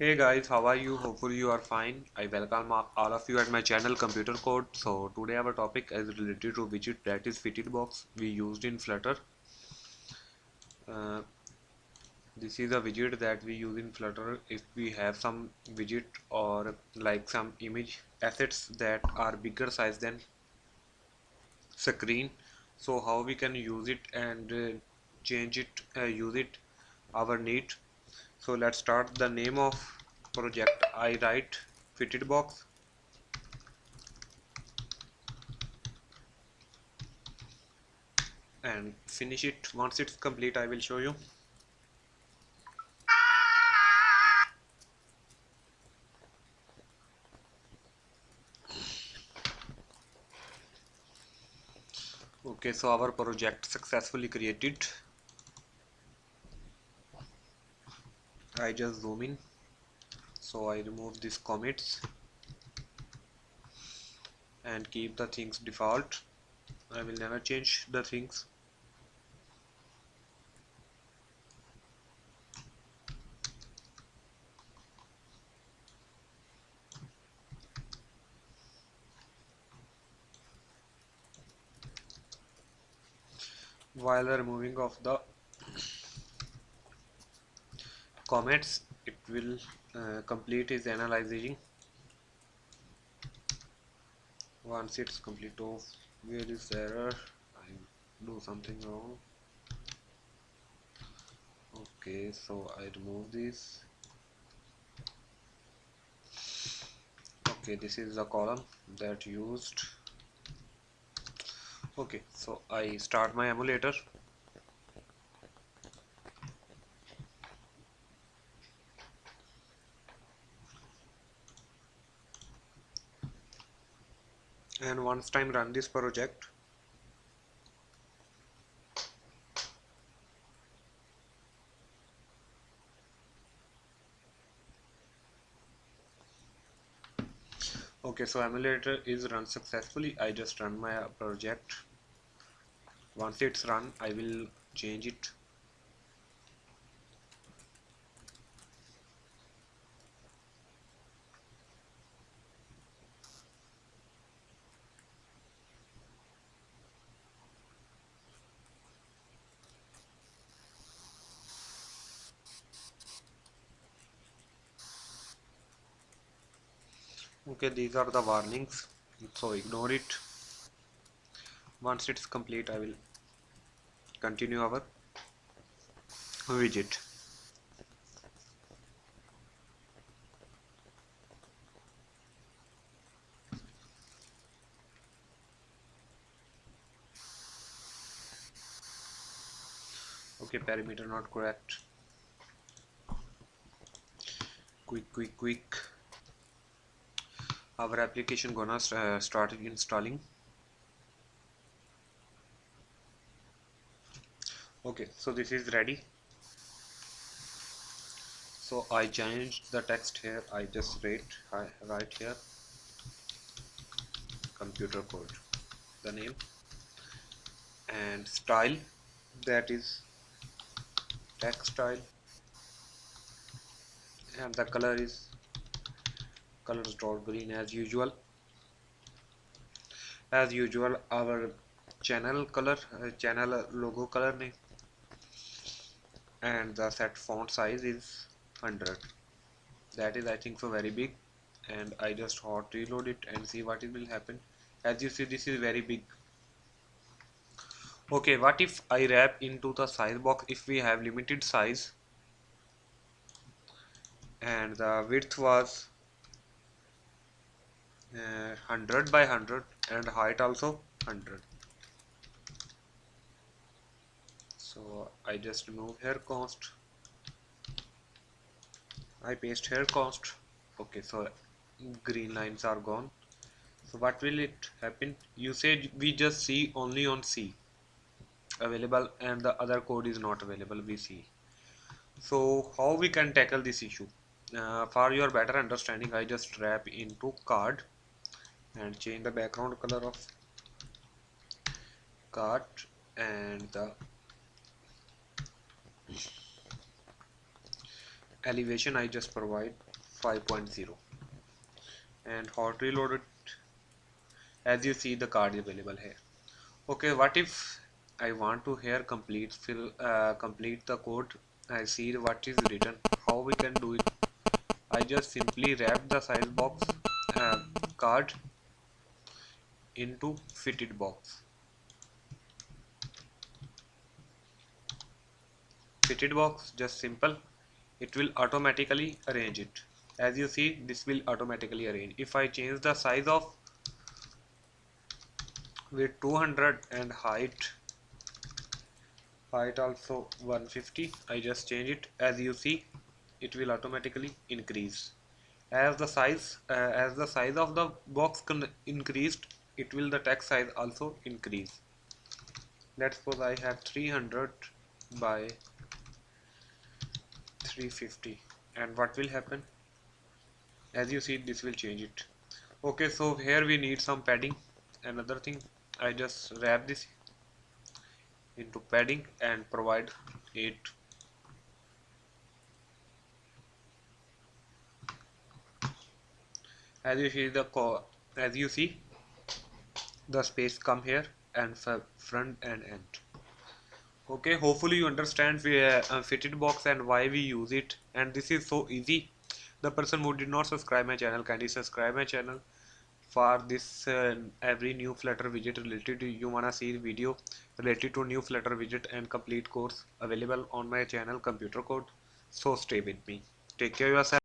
Hey guys, how are you? Hopefully you are fine. I welcome all of you at my channel Computer Code. So today our topic is related to widget that is fitted box we used in Flutter. Uh, this is a widget that we use in Flutter if we have some widget or like some image assets that are bigger size than screen. So how we can use it and uh, change it, uh, use it our need so let's start the name of project. I write fitted box. And finish it. Once it's complete I will show you. Okay so our project successfully created I just zoom in. So I remove these commits and keep the things default. I will never change the things. While removing of the comments it will uh, complete its analyzing once it's complete of where is error? I do something wrong. Okay so I remove this. Okay this is the column that used. Okay so I start my emulator and once time run this project. Okay so emulator is run successfully. I just run my project. Once it's run I will change it okay these are the warnings. So ignore it. Once it's complete I will continue our widget okay parameter not correct. Quick quick quick our application gonna uh, start installing. Okay so this is ready. So I changed the text here. I just write I write here. Computer code the name. And style that is text style. And the color is colors dot green as usual. As usual our channel color uh, channel logo color name. And the set font size is 100 that is I think so very big. And I just hot reload it and see what it will happen. As you see this is very big. Okay what if I wrap into the size box if we have limited size? And the width was 100 uh, by 100 and height also 100 so I just remove here const I paste here const okay so green lines are gone. So what will it happen? You said we just see only on C. Available and the other code is not available we see. So how we can tackle this issue? Uh, for your better understanding I just wrap into card and change the background color of card and the elevation I just provide 5.0 and hot reload it. As you see the card is available here. Okay what if I want to here complete fill uh, complete the code? I see what is written. How we can do it? I just simply wrap the size box uh, card into fitted box. Fitted box just simple. It will automatically arrange it. As you see this will automatically arrange. If I change the size of with 200 and height height also 150 I just change it. As you see it will automatically increase. As the size uh, as the size of the box increased it will the text size also increase. Let's suppose I have 300 by 350 and what will happen? As you see this will change it. Okay so here we need some padding. Another thing I just wrap this into padding and provide it. As you see the as you see the space come here and front and end. Okay hopefully you understand we uh, fitted box and why we use it. And this is so easy. The person who did not subscribe my channel kindly subscribe my channel for this uh, every new flutter widget related to you wanna see video related to new flutter widget and complete course available on my channel computer code. So stay with me. Take care yourself